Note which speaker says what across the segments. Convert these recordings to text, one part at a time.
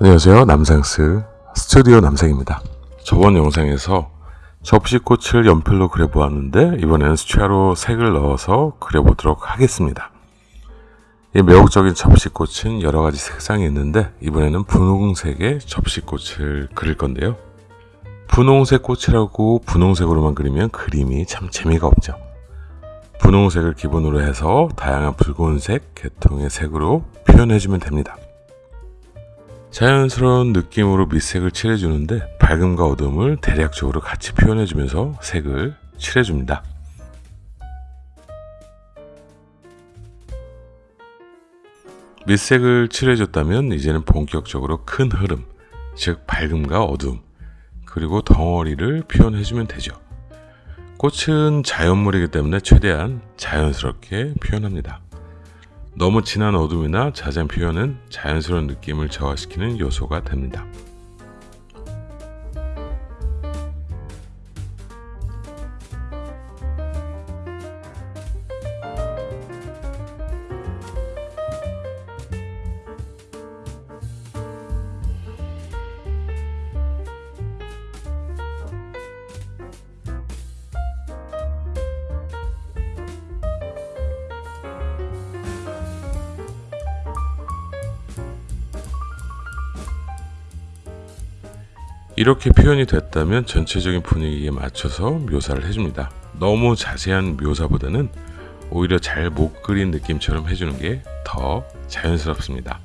Speaker 1: 안녕하세요. 남상스 스튜디오 남상입니다. 저번 영상에서 접시꽃을 연필로 그려보았는데 이번에는 수채화로 색을 넣어서 그려보도록 하겠습니다. 이 매혹적인 접시꽃은 여러가지 색상이 있는데 이번에는 분홍색의 접시꽃을 그릴 건데요. 분홍색 꽃이라고 분홍색으로만 그리면 그림이 참 재미가 없죠. 분홍색을 기본으로 해서 다양한 붉은색, 계통의 색으로 표현해주면 됩니다 자연스러운 느낌으로 밑색을 칠해주는데 밝음과 어둠을 대략적으로 같이 표현해주면서 색을 칠해줍니다. 밑색을 칠해줬다면 이제는 본격적으로 큰 흐름, 즉 밝음과 어둠, 그리고 덩어리를 표현해주면 되죠. 꽃은 자연물이기 때문에 최대한 자연스럽게 표현합니다. 너무 진한 어둠이나 자세한 표현은 자연스러운 느낌을 저하시키는 요소가 됩니다. 이렇게 표현이 됐다면 전체적인 분위기에 맞춰서 묘사를 해줍니다. 너무 자세한 묘사보다는 오히려 잘 못 그린 느낌처럼 해주는 게 더 자연스럽습니다.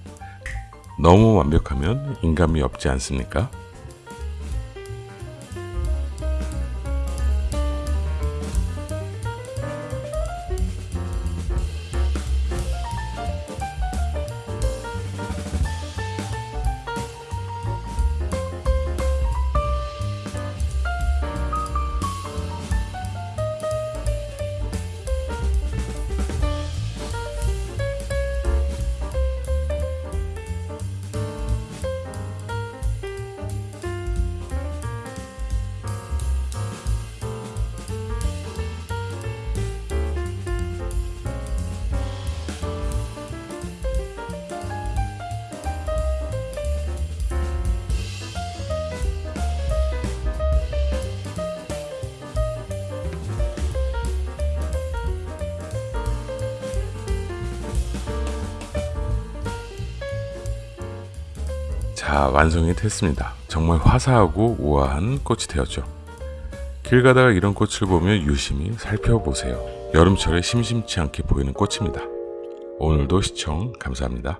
Speaker 1: 너무 완벽하면 인감이 없지 않습니까? 자 완성이 됐습니다. 정말 화사하고 우아한 꽃이 되었죠. 길 가다가 이런 꽃을 보면 유심히 살펴보세요. 여름철에 심심치 않게 보이는 꽃입니다. 오늘도 시청 감사합니다